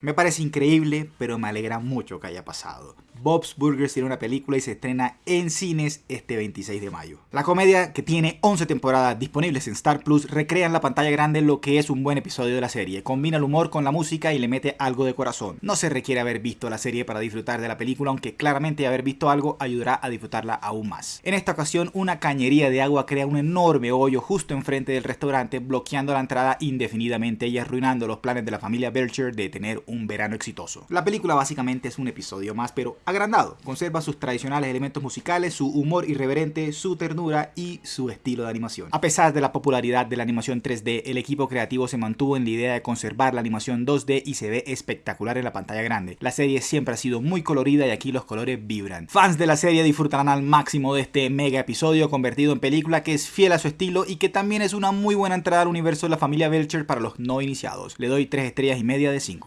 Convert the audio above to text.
Me parece increíble, pero me alegra mucho que haya pasado. Bob's Burgers tiene una película y se estrena en cines este 26 de mayo. La comedia, que tiene 11 temporadas disponibles en Star Plus, recrea en la pantalla grande lo que es un buen episodio de la serie. Combina el humor con la música y le mete algo de corazón. No se requiere haber visto la serie para disfrutar de la película, aunque claramente haber visto algo ayudará a disfrutarla aún más. En esta ocasión, una cañería de agua crea un enorme hoyo justo enfrente del restaurante, bloqueando la entrada indefinidamente y arruinando los planes de la familia Belcher de tener un verano exitoso. La película básicamente es un episodio más, pero agrandado. Conserva sus tradicionales elementos musicales, su humor irreverente, su ternura y su estilo de animación. A pesar de la popularidad de la animación 3D, el equipo creativo se mantuvo en la idea de conservar la animación 2D y se ve espectacular en la pantalla grande. La serie siempre ha sido muy colorida y aquí los colores vibran. Fans de la serie disfrutarán al máximo de este mega episodio convertido en película que es fiel a su estilo y que también es una muy buena entrada al universo de la familia Belcher para los no iniciados. Le doy 3 estrellas y media de 5.